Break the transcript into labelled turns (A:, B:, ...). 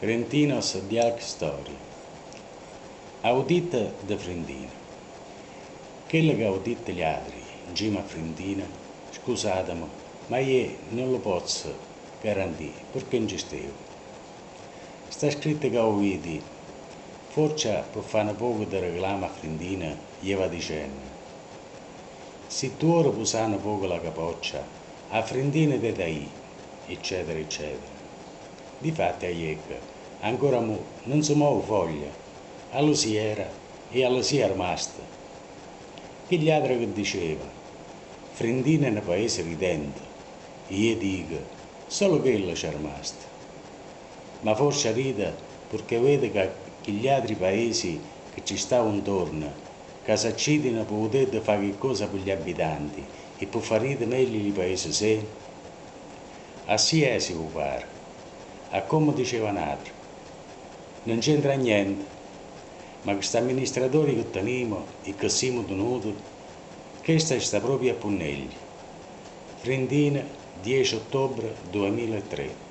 A: Frentinos Dialc Story. Audita de Frendina. Quello che audita gli altri, in cima a Frendina, scusatemi, ma io non lo posso garantire perché non ci stevo. Sta scritto che ho vedi, forse per fare poco di reclama Frendina, gli va dicendo, se tu ora pusano poco la capoccia, a Frendina te dai, eccetera, eccetera. Difatti a Iecca, ancora mo, non si muove foglia, allo si era e allo si è rimasta. Che gli altri che diceva, Frendina è un paese ridente, io dico, solo quello c'è rimasto. Ma forse ride perché vede che, gli altri paesi che ci stavano intorno, che si accidino per poter fare qualcosa per gli abitanti e per fare meglio i paesi sé, Assi è si può fare a come diceva un altro. Non c'entra niente, ma questi amministratori che teniamo e che siamo tenuti, questa sta proprio a Punnelli. Frentina, 10 ottobre 2003.